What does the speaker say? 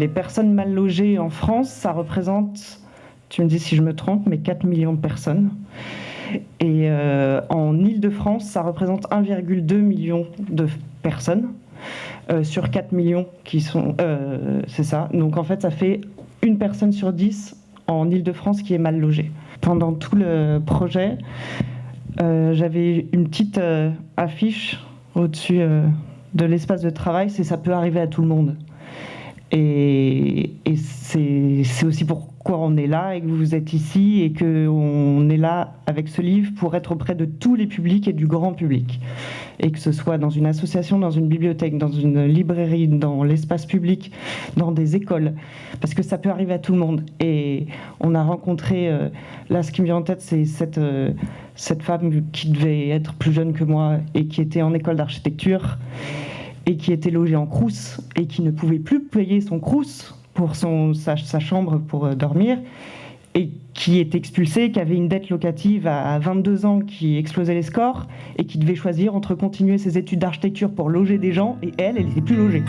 Les personnes mal logées en France, ça représente, tu me dis si je me trompe, mais 4 millions de personnes. Et euh, en Ile-de-France, ça représente 1,2 million de personnes euh, sur 4 millions qui sont... Euh, c'est ça. Donc en fait, ça fait une personne sur 10 en Ile-de-France qui est mal logée. Pendant tout le projet, j'avais une petite affiche au-dessus de l'espace de travail, c'est ça peut arriver à tout le monde. Et, c'est aussi pourquoi on est là et que vous êtes ici et qu'on est là avec ce livre pour être auprès de tous les publics et du grand public. Et que ce soit dans une association, dans une bibliothèque, dans une librairie, dans l'espace public, dans des écoles. Parce que ça peut arriver à tout le monde. Et on a rencontré, euh, là ce qui me vient en tête, c'est cette, euh, cette femme qui devait être plus jeune que moi et qui était en école d'architecture et qui était logé en crous et qui ne pouvait plus payer son crous pour sa, chambre pour euh, dormir et qui est expulsé, qui avait une dette locative à 22 ans qui explosait les scores et qui devait choisir entre continuer ses études d'architecture pour loger des gens et elle, elle n'était plus logée.